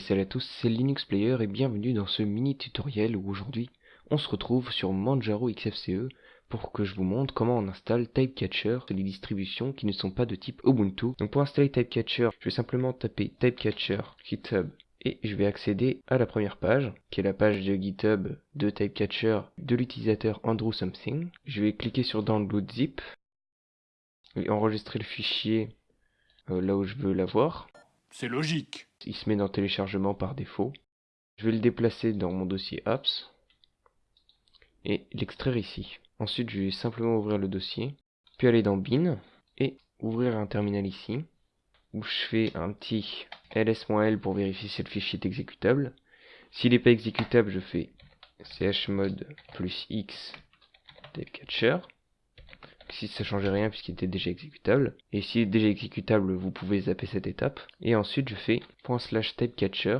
Salut à tous, c'est Linux Player et bienvenue dans ce mini tutoriel où aujourd'hui on se retrouve sur Manjaro XFCE pour que je vous montre comment on installe Typecatcher sur les distributions qui ne sont pas de type Ubuntu. Donc pour installer Typecatcher, je vais simplement taper Typecatcher GitHub et je vais accéder à la première page qui est la page de GitHub de Typecatcher de l'utilisateur Andrew Something. Je vais cliquer sur Download Zip et enregistrer le fichier euh, là où je veux l'avoir. C'est logique. Il se met dans téléchargement par défaut. Je vais le déplacer dans mon dossier apps et l'extraire ici. Ensuite, je vais simplement ouvrir le dossier, puis aller dans bin et ouvrir un terminal ici où je fais un petit ls-l pour vérifier si le fichier est exécutable. S'il n'est pas exécutable, je fais chmod plus x typecatcher si ça changeait rien puisqu'il était déjà exécutable. Et s'il est déjà exécutable, vous pouvez zapper cette étape. Et ensuite, je fais slash typecatcher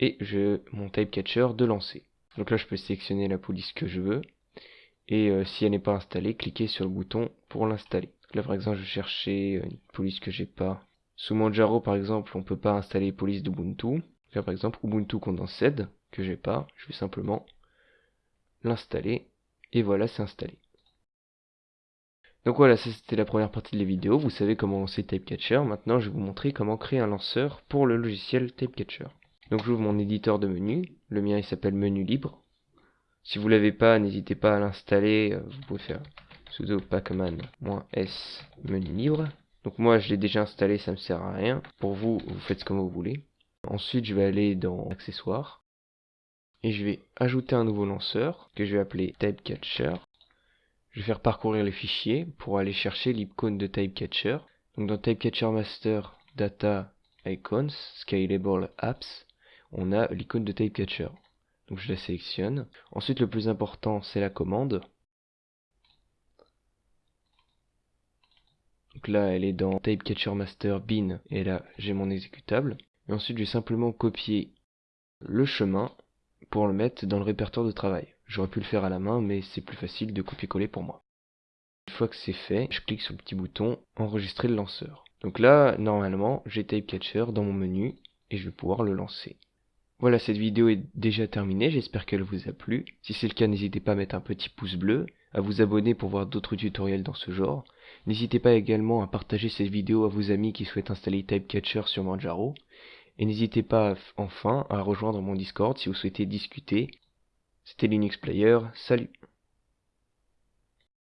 et je mon typecatcher de lancer. Donc là, je peux sélectionner la police que je veux. Et euh, si elle n'est pas installée, cliquez sur le bouton pour l'installer. Là, par exemple, je cherchais une police que j'ai pas. Sous Manjaro, par exemple, on peut pas installer police d'Ubuntu. Là, par exemple, Ubuntu Condensed, que j'ai pas. Je vais simplement l'installer et voilà, c'est installé. Donc voilà, ça c'était la première partie de la vidéo. Vous savez comment lancer Typecatcher. Maintenant, je vais vous montrer comment créer un lanceur pour le logiciel Typecatcher. Donc j'ouvre mon éditeur de menu. Le mien, il s'appelle Menu Libre. Si vous l'avez pas, n'hésitez pas à l'installer. Vous pouvez faire sudo pacman-s menu libre. Donc moi, je l'ai déjà installé, ça me sert à rien. Pour vous, vous faites comme vous voulez. Ensuite, je vais aller dans Accessoires et je vais ajouter un nouveau lanceur que je vais appeler Typecatcher. Je vais faire parcourir les fichiers pour aller chercher l'icône de Typecatcher. Donc dans Typecatcher Master Data Icons Scalable Apps, on a l'icône de Typecatcher. Donc je la sélectionne. Ensuite le plus important c'est la commande. Donc là elle est dans Typecatcher Master bin et là j'ai mon exécutable. Et ensuite je vais simplement copier le chemin pour le mettre dans le répertoire de travail. J'aurais pu le faire à la main, mais c'est plus facile de copier-coller pour moi. Une fois que c'est fait, je clique sur le petit bouton enregistrer le lanceur. Donc là, normalement, j'ai Typecatcher dans mon menu et je vais pouvoir le lancer. Voilà, cette vidéo est déjà terminée, j'espère qu'elle vous a plu. Si c'est le cas, n'hésitez pas à mettre un petit pouce bleu, à vous abonner pour voir d'autres tutoriels dans ce genre. N'hésitez pas également à partager cette vidéo à vos amis qui souhaitent installer Typecatcher sur Manjaro. Et n'hésitez pas enfin à rejoindre mon Discord si vous souhaitez discuter. C'était Linux Player, salut